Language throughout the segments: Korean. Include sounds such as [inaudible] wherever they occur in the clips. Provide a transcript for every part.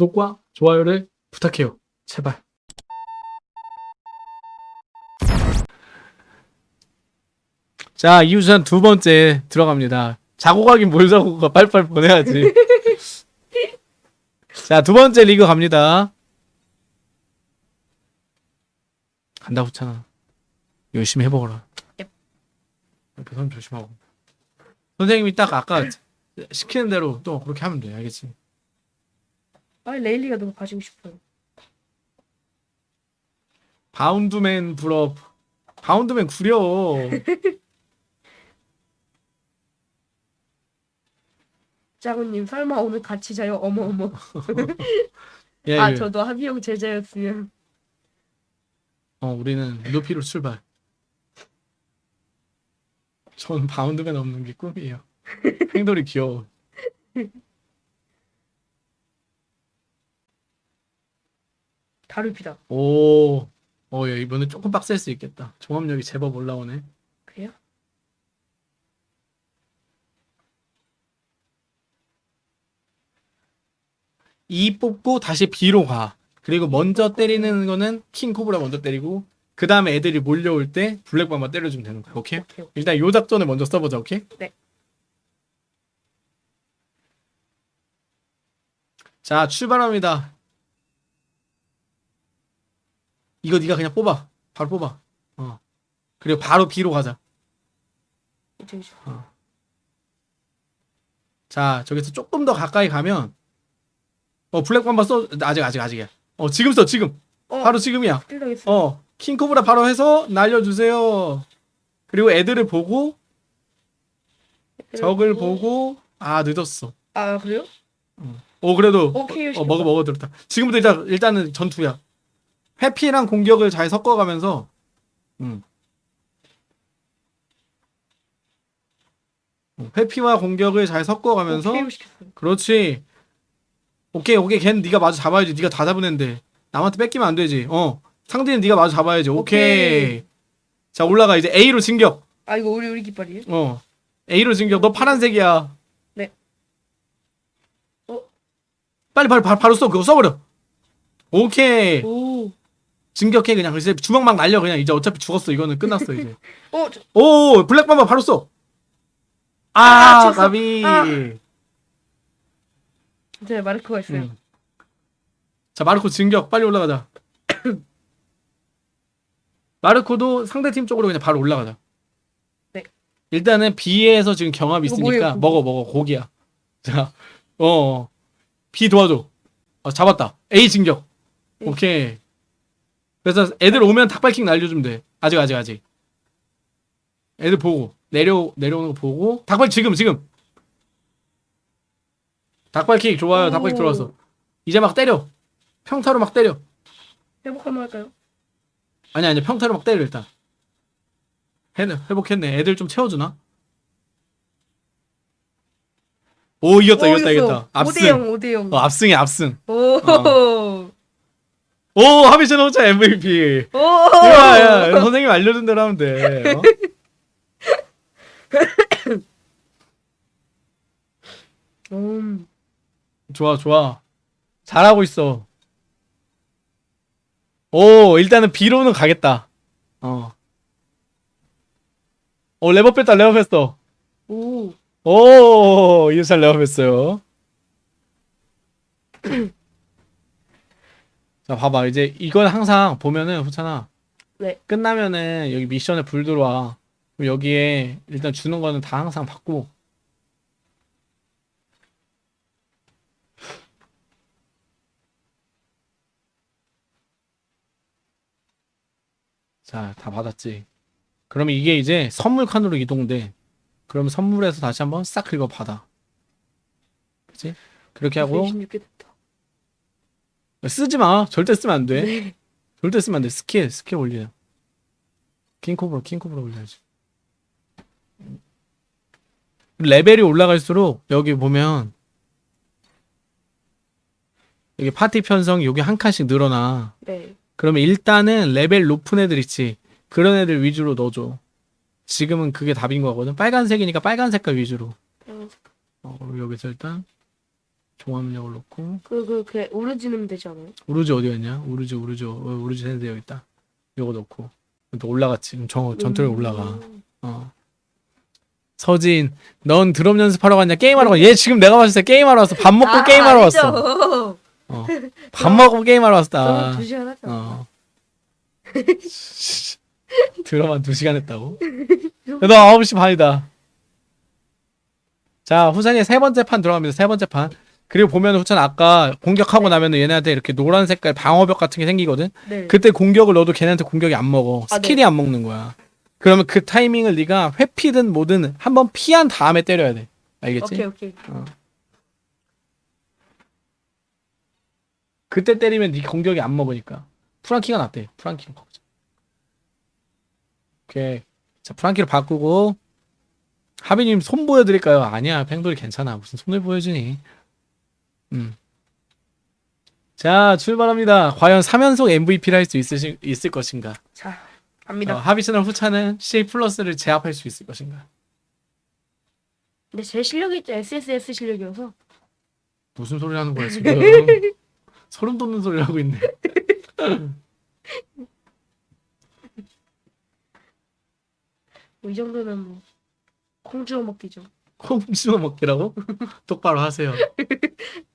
구독과 좋아요를 부탁해요. 제발. 자, 이우선 두 번째 들어갑니다. 자고 가긴 뭘 자고 가. 빨리빨리 보내야지. [laughs] 자, 두 번째 리그 갑니다. 간다 붙잖아. 열심히 해보거라. 넵. 옆에 손 조심하고. 선생님이 딱 아까 시키는 대로 또 그렇게 하면 돼. 알겠지? 아 레일리가 너무 가지고 싶어요. 바운드맨 불업. 바운드맨 구려. [laughs] 짜구님 설마 오늘 같이 자요? 어머 어머. [laughs] 예, 아 예. 저도 합의형 제자였으면. 어, 우리는 루피로 출발. 전 바운드맨 없는 게 꿈이에요. [laughs] 행돌이 귀여워. 다루피다. 오, 어, 야, 이번에 조금 빡셀 수 있겠다. 종합력이 제법 올라오네. 그래요? E 뽑고 다시 B로 가. 그리고 먼저 때리는 거는 킹 코브라 먼저 때리고 그 다음에 애들이 몰려올 때 블랙밤만 때려주면 되는 거야. 오케이? 오케이. 오케이. 일단 요 작전을 먼저 써보자. 오케이? 네. 자 출발합니다. 이거 네가 그냥 뽑아. 바로 뽑아. 어. 그리고 바로 B로 가자. 이제. 자 저기서 조금 더 가까이 가면 어 블랙밤바 써 아직 아직 아직이야. 어 지금 써 지금. 어 바로 지금이야. 어, 킹코브라 바로 해서 날려 주세요. 그리고 애들을 보고, 적을 보고, 아, 늦었어. 아 그래요? 오, 그래도, 오케이, 어, 어, 먹어, 먹어, 들었다. 지금부터 일단, 일단은 전투야. 회피랑 공격을 잘 섞어가면서, 음. 어, 회피와 공격을 잘 섞어가면서, 오케이. 그렇지. 오케이, 오케이, 걔는 네가 마저 잡아야지. 네가 다 잡은 앤데. 남한테 뺏기면 안 되지. 어. 상대는 네가 마저 잡아야지. 오케이. 오케이. 자, 올라가. 이제 A로 진격. 아 이거 우리 우리 깃발이에요? 어. A로 진격. 너 파란색이야. 네. 어? 빨리 바로 바로, 바로 써. 그거 써버려. 오케이. 오. 진격해 그냥. 이제 주먹 막 날려 그냥. 이제 어차피 죽었어. 이거는 끝났어 이제. [laughs] 어 저, 오 블랙밤바 바로 써. 아, 아. 가비. 아. 제 마르크가 있어요. 음. 자 마르코 진격. 빨리 올라가자. [coughs] 마르코도 상대팀 쪽으로 그냥 바로 올라가자. 네. 일단은 B에서 지금 경합이 있으니까? 먹어 먹어 고기야. [laughs] 자, 어 B 도와줘. 어, 잡았다. A 진격. 네. 오케이. 그래서 애들 오면 닭발킹 날려주면 돼. 아직 아직 아직. 애들 보고 내려 내려오는 거 보고 닭발 지금 지금. 닭발킥 좋아요. 오. 닭발킥 들어왔어. 이제 막 때려. 평타로 막 때려. 회복 한번 할까요? 아니 아니 평타로 막 때려 일단. 해 회복했네. 애들 좀 채워주나? 오 이겼다 이겼다 이겼다. 압승. 5대0 5대0. 어, 압승이 압승. 오. 어. 오 하비션 호자 MVP. 오. 야, 야, 선생님 알려준 대로 하면 돼. 어? [laughs] 음. 좋아, 좋아. 잘하고 있어. 오, 일단은 B로는 가겠다. 어. 오, 레버 뺐다, 레버 뺐어. 오. 오, 이유살 레버 뺐어요. 자, 봐봐. 이제 이건 항상 보면은, 후찬아. 네. 끝나면은 여기 미션에 불 들어와. 그럼 여기에 일단 주는 거는 다 항상 받고. 자, 다 받았지. 그러면 이게 이제 선물 칸으로 이동돼. 그럼 선물에서 다시 한번 싹 긁어 받아. 그치? 그렇게 하고 26개 됐다. 쓰지 마. 절대 쓰면 안 돼. 네. 절대 쓰면 안 돼. 스킬, 스킬 올려. 킹코브라, 킹코브라 올려야지. 레벨이 올라갈수록 여기 보면 여기 파티 편성이 여기 한 칸씩 늘어나. 네. 그러면 일단은 레벨 높은 애들 있지. 그런 애들 위주로 넣어줘. 지금은 그게 답인 거거든. 빨간색이니까 빨간 색깔 위주로. 어, 어, 여기서 일단 종합력을 놓고 그 그 그 오르지 넣으면 되지 않아요? 우르즈 어디 갔냐? 우르즈 우르즈 어, 우르즈 핸드 여기 있다. 요거 놓고 또 올라갔지. 그럼 정 전투에 음. 올라가. 어. 서진, 넌 드럼 연습하러 갔냐? 게임하러 갔냐? 얘 지금 내가 봤을 때 게임하러 왔어. 밥 먹고 아, 게임하러 왔어. 아니죠. 어. [laughs] 밥 먹고 게임하러 왔다. 두 시간. 어. [laughs] 드럼 한 2시간 했다고? 야, [laughs] 너 9시 반이다. 자, 후찬이 세 번째 판 들어갑니다. 세 번째 판. 그리고 보면 후찬 아까 공격하고 나면 얘네한테 이렇게 노란 색깔 방어벽 같은 게 생기거든? 네. 그때 공격을 넣어도 걔네한테 공격이 안 먹어. 아, 스킬이 네. 안 먹는 거야. 그러면 그 타이밍을 네가 회피든 뭐든 한번 피한 다음에 때려야 돼. 알겠지? 오케이 오케이. 그때 때리면 네 공격이 안 먹으니까. 프랑키가 낫대. 프랑키로 바꾸자. 오케이. 자, 프랑키로 바꾸고 하비님 손 보여드릴까요? 아니야, 팽돌이 괜찮아. 무슨 손을 보여주니? 음. 자, 출발합니다. 과연 3연속 MVP를 할 수 있을 것인가? 자 어, 갑니다. 하비스나 후차는 C 플러스를 제압할 수 있을 것인가? 근데 제 실력이 SSS 실력이어서 무슨 소리 하는 거야 지금? [laughs] 소름 돋는 소리 하고 있네. 뭐 이 정도면 뭐 콩주어 먹기죠. 콩주어 먹기라고? 똑바로 하세요. [laughs]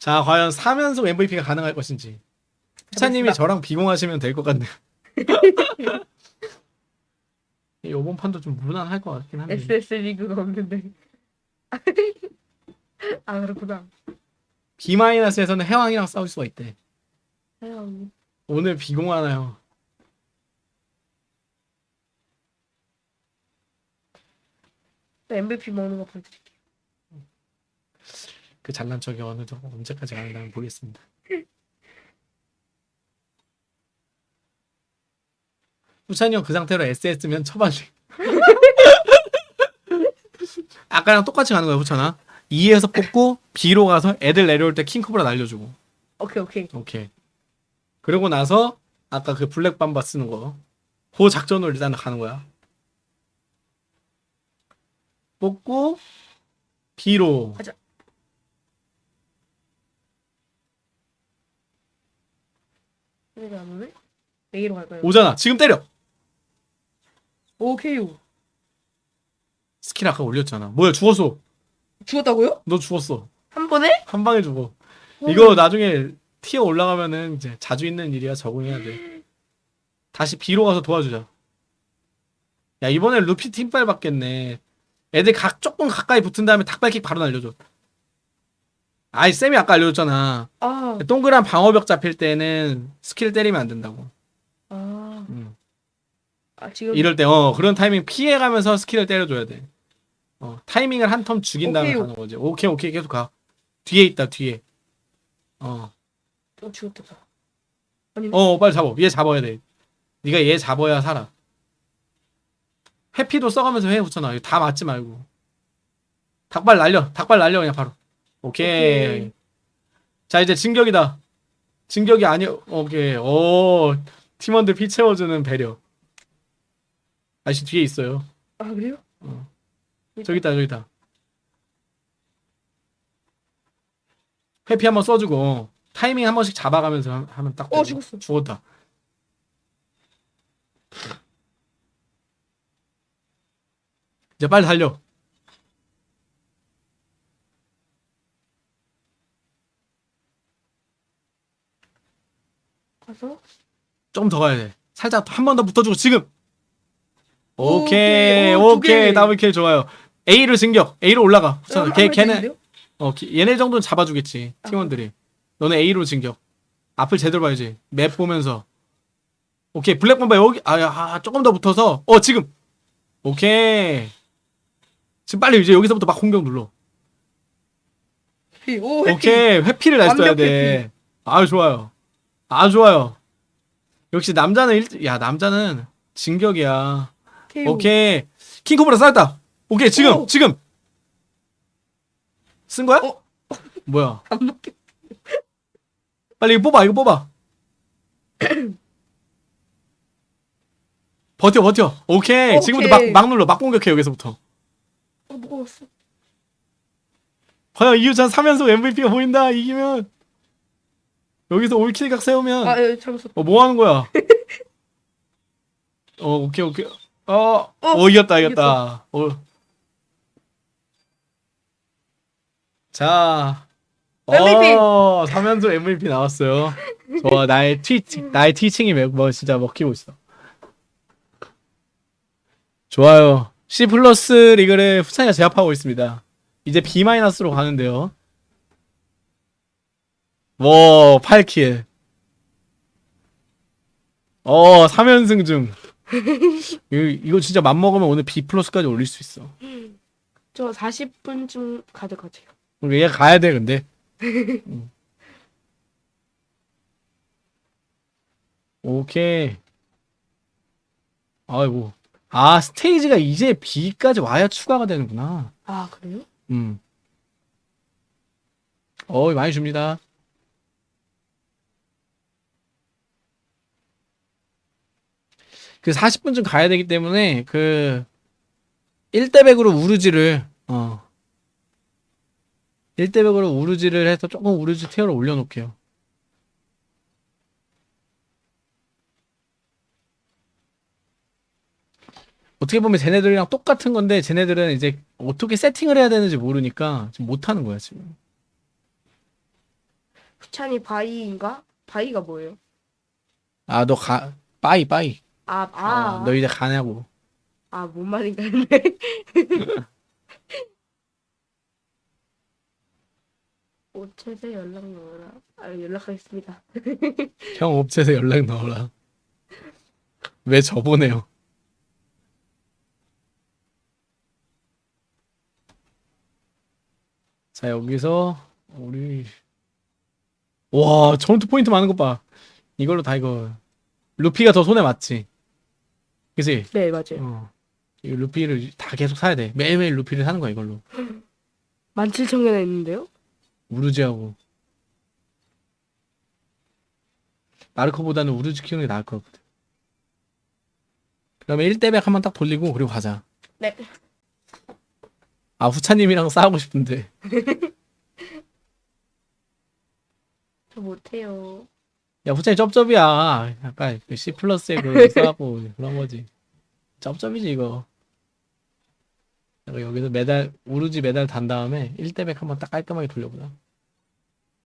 자, 과연 3연속 MVP가 가능할 것인지. 해보겠습니다. 저랑 비공하시면 될 것 같네요. [laughs] 이번 판도 좀 무난할 것 같긴 한데. SS 리그가 없는데. [laughs] 아 그렇구나. B-에서는 해왕이랑 싸울 수가 있대. 해영. 오늘 비공하나요? MVP 먹는 거 보여드릴게요. 그 잘난 척이 어느 정도 언제까지 가능나 보겠습니다. 후찬이 형 그 상태로 SS면 처발리. [laughs] 아까랑 똑같이 가는 거야 후찬아. 2에서 뽑고 B로 가서 애들 내려올 때 킹코브라 날려주고. 오케이 오케이. 오케이. 그러고 나서 아까 그 블랙 밤바 쓰는 거. 그 작전으로 일단 가는 거야. 뽑고 B로 가자. 이게 안 오네? A로 갈까요? 오잖아. 지금 때려. 오케이요. 스킬 아까 올렸잖아. 뭐야 죽었어. 죽었다고요? 너 죽었어. 한 번에? 한 방에 죽어. 음. 이거 나중에 tier 올라가면은 이제 자주 있는 일이야 적응해야 돼. 다시 B로 가서 도와주자. 야 이번에 루피 팀빨 받겠네. 애들 각 조금 가까이 붙은 다음에 닭발킥 바로 날려줘. 아이 쌤이 아까 알려줬잖아. 아, 동그란 방어벽 잡힐 때는 스킬 때리면 안 된다고. 아, 음. 아 지금 이럴 때 어 그런 타이밍 피해가면서 스킬을 때려줘야 돼. 어 타이밍을 한 텀 죽인 다음에 오케이. 가는 거지. 오케이 오케이 계속 가. 뒤에 있다 뒤에. 어. 어, 죽었다. 어 빨리 잡아 얘 잡아야 돼 네가 얘 잡아야 살아 회피도 써가면서 해 붙여놔 다 맞지 말고 닭발 날려 닭발 날려 그냥 바로 오케이, 오케이. 자 이제 진격이다. 진격이 아니 오케이. 오 팀원들 피 채워주는 배려. 아저씨 뒤에 있어요. 아 그래요? 저기 있다 저기 있다. 회피 한번 써주고 타이밍 한 번씩 잡아가면서 하- 하면 딱 어, 되고. 죽었어. 죽었다. 이제 빨리 달려 가서 좀더 가야 돼 살짝 한 번 더 붙어주고 지금 오케이. 오케이 오, 두 오케이 개. 더블 킬 좋아요 A로 진격 A로 올라가 어, 한걔번 걔는? 어, 기- 얘네 정도는 잡아주겠지 아. 팀원들이. 너네 A로 진격. 앞을 제대로 봐야지. 맵 보면서. 오케이 블랙 범바 여기 아, 야, 아 조금 더 붙어서 어 지금 오케이 지금 빨리 이제 여기서부터 막 공격 눌러. 회피. 오 회피. 오케이 회피를 날 써야 완벽 돼. 아 좋아요. 아 좋아요. 역시 남자는 일, 야 남자는 진격이야. KO. 오케이 킹코브라 쌓였다. 오케이 지금 오. 지금 쓴 거야? 어. 뭐야? [laughs] 빨리 이거 뽑아 이거 뽑아 버텨 버텨 오케이, 지금부터 막, 오케이. 막 눌러 막 공격해 여기서부터 어 먹었어. 과연 이유찬 3연속 MVP가 보인다 이기면 여기서 올킬 각 세우면 아, 예, 잠수. 어, 뭐 하는 거야? [laughs] 어, 오케이, 오케이. 어, 어, 이겼다, 이겼다. 어. 자. MVP. 어, 3연속 MVP 나왔어요. 좋아, 나의 트위칭, 나의 트위칭이 매- 뭐 진짜 먹히고 있어. 좋아요. C 플러스 리그를 후차이가 제압하고 있습니다. 이제 B 마이너스로 가는데요. 와, 8킬. 어, 3연승 중. [laughs] 이거, 이거 진짜 맘먹으면 오늘 B 플러스까지 올릴 수 있어. 저 40분쯤 가져가세요. 우리 얘 가야 돼, 근데. [laughs] 음. 오케이. 아이고. 아, 스테이지가 이제 B까지 와야 추가가 되는구나. 아, 그래요? 음. 어, 많이 줍니다. 그 40분쯤 가야 되기 때문에 그 1대100으로 우르지를 어 1대100으로 우르지를 해서 조금 우르지 티어를 올려놓을게요. 어떻게 보면 쟤네들이랑 똑같은 건데 쟤네들은 이제 어떻게 세팅을 해야 되는지 모르니까 지금 못하는 거야 지금. 후찬이 bye인가? bye가 뭐예요? 아 너 가 빠이 빠이. 아, 아, 아, 너 이제 가냐고. 아, 뭔 말인가 했네. [laughs] 오체에 연락 넣어라. 아, 연락하겠습니다. [laughs] 형 업체에서 연락 넣어라. 왜 저보내요? 자 여기서 우리 와 전투 포인트 많은 것 봐. 이걸로 다 이거 루피가 더 손에 맞지. 그지? 네, 맞아요. 어. 이 루피를 다 계속 사야 돼. 매일매일 루피를 사는 거야 이걸로. [gasps] 17,000개나 했는데요? 우르지하고 마르코보다는 우르지 키우는 게 나을 것 같거든. 그러면 1대100 한번 딱 돌리고 그리고 가자. 네. 아 후차님이랑 싸우고 싶은데 [laughs] 저 못해요. 야 후차님 쩝쩝이야. 약간 그 C 플러스에 그 [laughs] 싸고 그런 거지. 쩝쩝이지 이거. 여기서 메달 우르지 메달 단 다음에 1대100 한번 딱 깔끔하게 돌려보자.